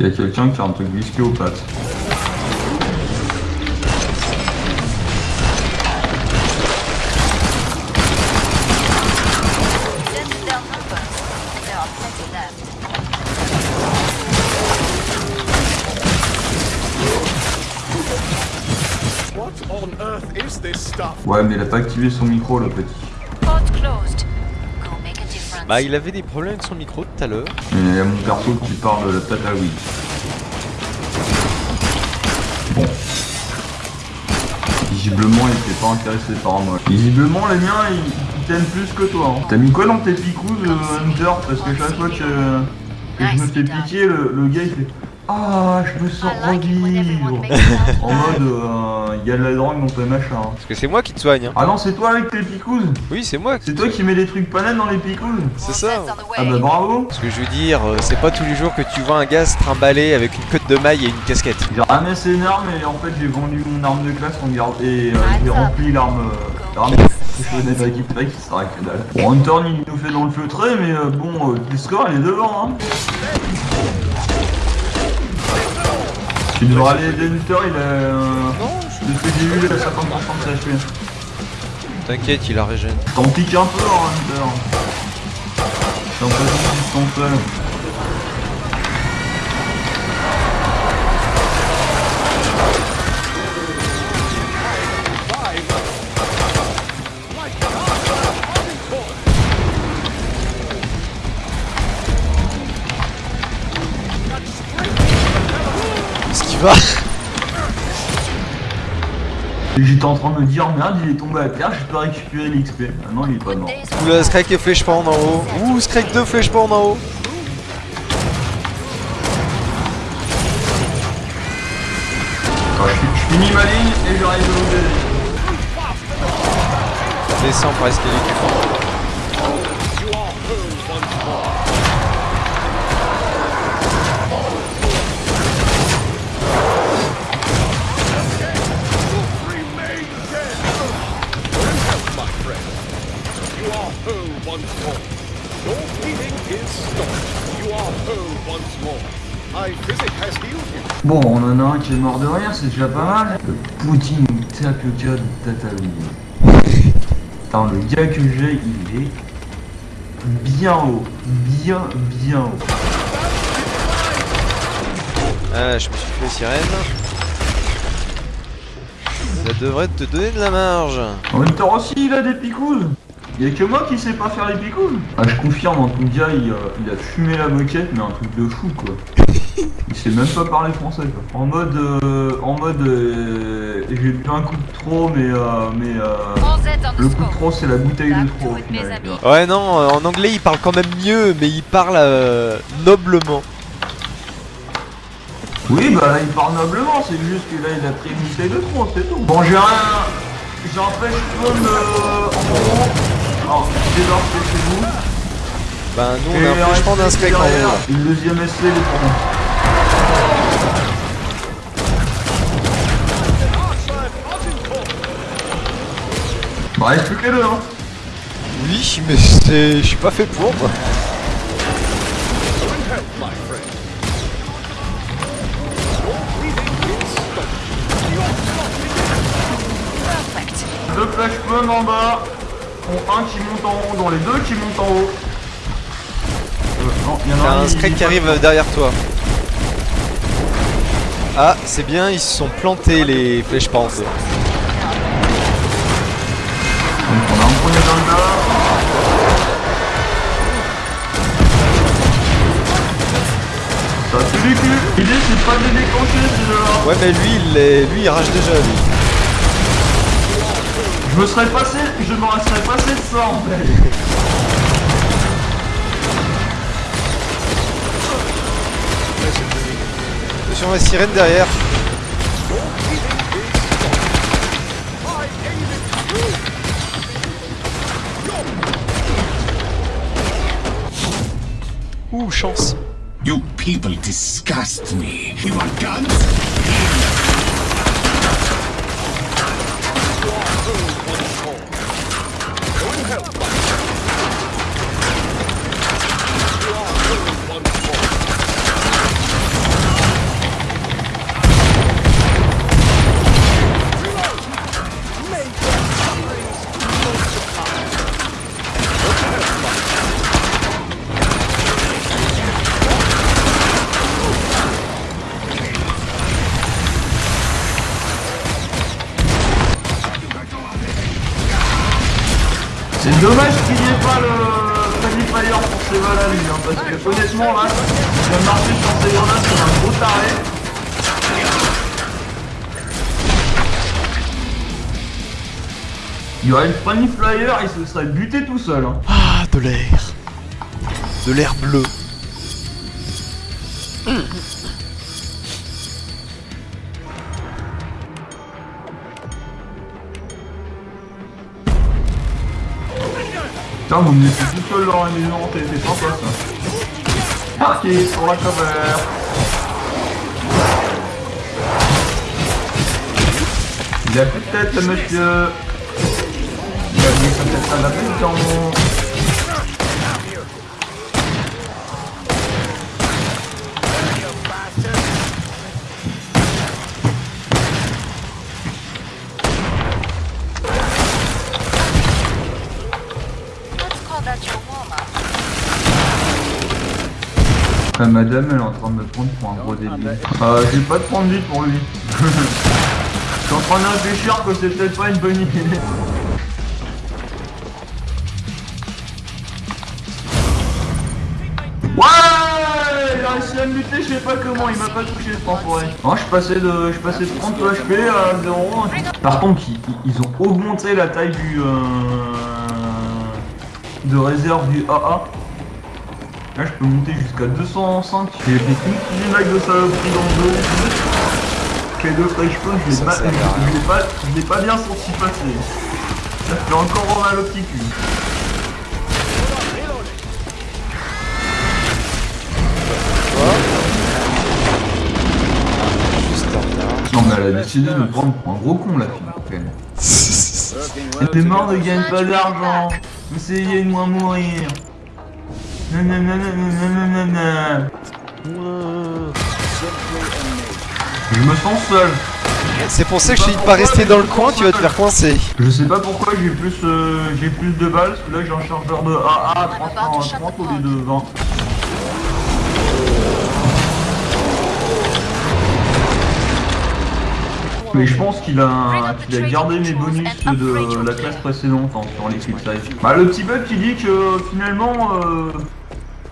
Il y a quelqu'un qui a un truc whisky aux pattes. Ouais, mais il a pas activé son micro, le petit. Bah il avait des problèmes avec son micro tout à l'heure. Et il y a mon perso qui parle de la à Wii. Bon. Visiblement, il était pas intéressé par moi. Visiblement, les miens, ils, ils t'aiment plus que toi. hein. T'as mis quoi dans tes picous, euh, Hunter? Parce que chaque fois que, que je me fais piquer, le, le gars il fait Ah, je me sens revivre. En mode, euh, il y a de la drogue dans tes machins. hein. Parce que c'est moi qui te soigne. Hein. Ah non, c'est toi avec tes picous Oui, c'est moi. C'est toi qui mets des trucs pas nets dans les picous C'est ça. Ah bah bravo Ce que je veux dire, euh, c'est pas tous les jours que tu vois un gars se trimballer avec une queue de maille et une casquette. J'ai ramassé une arme et en fait j'ai vendu mon arme de classe garde et euh, j'ai rempli l'arme euh, l'arme. Bon Hunter il nous fait dans le feutré mais euh, bon euh, le score il est devant hein. Tu devrais aller aider Hunter il a euh, de ce que j'ai vu il a 50% de sa HP. T'inquiète, il a régène. T'en piques un peu hein, Hunter. T'es un peu juste ton seul. J'étais en train de me dire merde il est tombé à terre, je peux récupérer l'XP. Ah non il est pas mort. Oula, Scrake et flèche pas en haut. Ouh, Scrake 2 flèche pas en haut. Je, finis ma ligne et j'arrive à vous aider. Descends presque l'équipe. Remain Bon, on en a un qui est mort de rien, c'est déjà pas mal. Le Poutine tape le gars de Tatooine. Putain, le gars que j'ai, il est bien haut. Bien, bien haut. Ah, je me suis fait sirène. Ça devrait te donner de la marge. En même temps aussi, il a des picouses. Y'a que moi qui sais pas faire les picouses. Ah, je confirme, en tout cas, il, euh, il a fumé la moquette, mais un truc de fou, quoi. Il sait même pas parler français, quoi. En mode, euh, en mode, euh, j'ai bu un coup de trop, mais, euh, mais, euh, le coup de trop, c'est la bouteille de trop. final. Ouais, non, euh, en anglais il parle quand même mieux, mais il parle euh, noblement. Oui, bah là, il parle noblement, c'est juste que là, il a pris une bouteille de trop, c'est tout. Bon, j'ai rien, j'ai un pêche jaune euh, en gros. Alors, chez vous. Bah, nous on a un en derrière, haut. Une deuxième SC, il est pour moi. Bah, reste plus que les deux, hein. Oui, mais c'est. Je suis pas fait pour moi. Deux flash bombs en bas. Dont un qui monte en haut, dont les deux qui montent en haut. Euh, non, il y en a un, un il- il- qui arrive derrière toi. Ah, c'est bien, ils se sont plantés les flèches pas L'idée c'est pas de les deux-là. Ouais, mais lui, il est... lui, il rage déjà, lui. Je me serais passé, je m'en serais passé de ça en fait. Attention, la sirène derrière. Ouh, chance. You people disgust me. You want guns? Balles à lui, parce que honnêtement là, il va marcher sur ces grenades comme un gros taré. Il y aurait une Friendly Flyer, il se serait buté tout seul. Hein. Ah, de l'air. De l'air bleu. Putain, vous me laissez tout seul dans la maison, c'est sympa ça. Parqué sur la cover. Il a plus de tête, monsieur. Il a mis sa tête à la maison. Ah, madame, elle est en train de me prendre pour un gros débile. Euh, j'ai pas de prendre vite pour lui. Je suis en train de réfléchir que c'est peut-être pas une bonne idée. Ouais Il a réussi à me buter, je sais pas comment, il m'a pas touché ce enfoiré. Non, je passé de, je passé de 30 HP à 0. Par contre, ils ont augmenté la taille du... Euh, de réserve du AA. Là, je peux monter jusqu'à 205. J'ai fait petite vague de saloperie dans le dos. Quel de fraîche peu, je l'ai pas, pas, pas bien senti passer. Ça fait encore mal au petit cul. Non, mais elle a décidé de me prendre pour un gros con, la fille. Elle était morte, ne gagne pas d'argent. Essayez de moi mourir. Je me sens seul. C'est pour ça que je t'ai dit de pas rester dans le coin, tu vas te faire coincer. Je sais pas pourquoi j'ai plus euh, j'ai plus de balles, parce que là j'ai un chargeur de AA à 330 au lieu de 20. Mais je pense qu'il a, qu'il a gardé mes bonus de la classe précédente hein, sur les size. Bah le petit bug qui dit que finalement euh,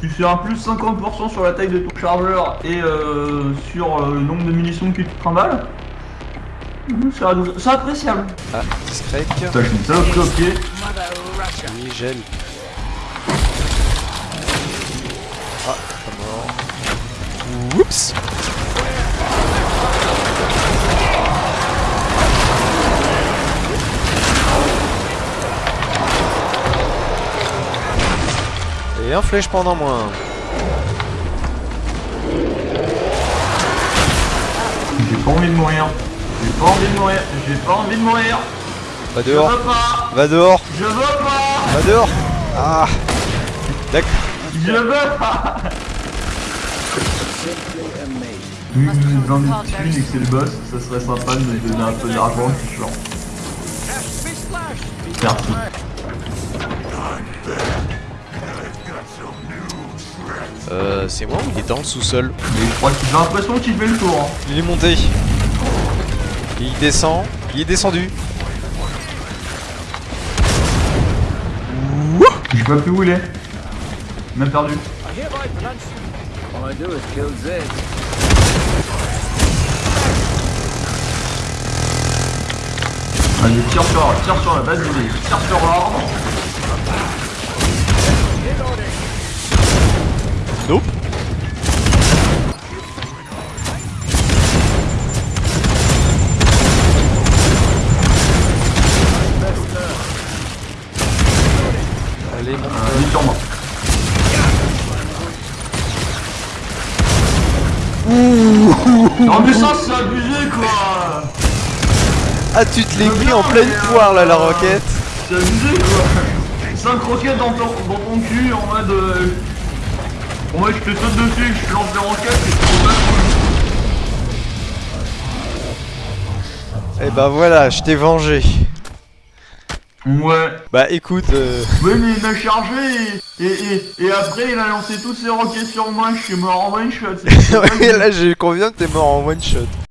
tu fais un plus 50% sur la taille de ton chargeur et euh, sur euh, le nombre de munitions que tu te trimbales. Mhm, C'est appréciable. Ah, discret. Putain, j'ai une saloperie au pied. Oui, gel. Ah, pas mort. Oups Et un flèche pendant moins. J'ai pas envie de mourir. J'ai pas envie de mourir. J'ai pas envie de mourir. Va Je dehors, veux pas. va dehors, Je veux pas. va dehors Ah D'accord. Je veux pas. Vu que êtes dans une et que c'est le boss, ça serait sympa de me donner un peu d'argent, je suis chiant. Merci. Euh, c'est moi ou il est dans le sous-sol Mais je crois que j'ai l'impression qu'il fait le tour. hein. Il est monté. Il descend. Il est descendu. J'ai pas pu où il est. Même perdu. Allez, tire sur, tire sur la base d'idée, tire sur l'arbre. Nope. Allez, mon Euh, il est sur moi. Non mais ça c'est abusé quoi Ah, tu te l'es pris en pleine poire là, la roquette. C'est abusé quoi 5 roquettes dans ton, dans ton cul en mode... Mode je te saute dessus, je te lance des roquettes te bats. Et bah voilà, je t'ai vengé. Ouais. Bah écoute, euh... Ouais mais il m'a chargé et, et, et, et après il a lancé toutes ses roquettes sur moi, je suis mort en one shot. c'est- c'est ouais, là j'ai convient que t'es mort en one shot?